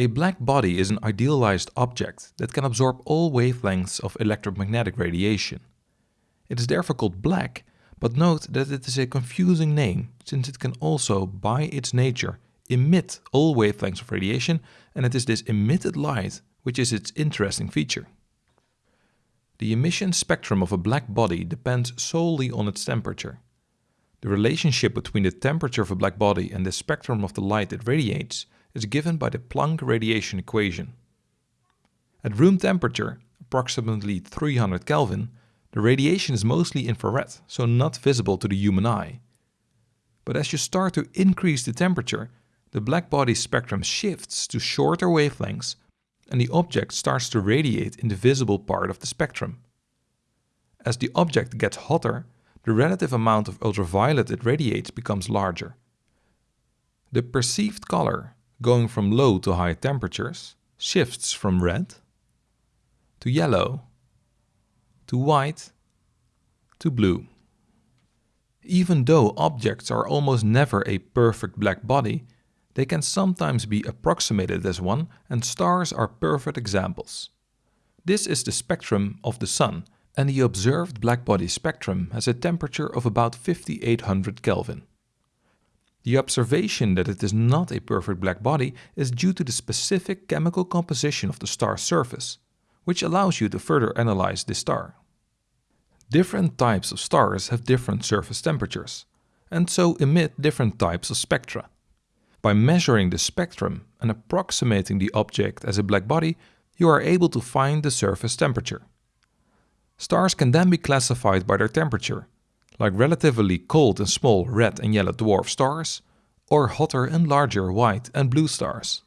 A black body is an idealized object that can absorb all wavelengths of electromagnetic radiation. It is therefore called black, but note that it is a confusing name since it can also, by its nature, emit all wavelengths of radiation and it is this emitted light which is its interesting feature. The emission spectrum of a black body depends solely on its temperature. The relationship between the temperature of a black body and the spectrum of the light it radiates is given by the Planck radiation equation. At room temperature, approximately 300 Kelvin, the radiation is mostly infrared, so not visible to the human eye. But as you start to increase the temperature, the black body spectrum shifts to shorter wavelengths and the object starts to radiate in the visible part of the spectrum. As the object gets hotter, the relative amount of ultraviolet it radiates becomes larger. The perceived color going from low to high temperatures shifts from red to yellow to white to blue. Even though objects are almost never a perfect black body, they can sometimes be approximated as one and stars are perfect examples. This is the spectrum of the Sun and the observed blackbody spectrum has a temperature of about 5800 Kelvin. The observation that it is not a perfect black body is due to the specific chemical composition of the star's surface, which allows you to further analyze this star. Different types of stars have different surface temperatures, and so emit different types of spectra. By measuring the spectrum and approximating the object as a black body, you are able to find the surface temperature. Stars can then be classified by their temperature, like relatively cold and small red and yellow dwarf stars, or hotter and larger white and blue stars.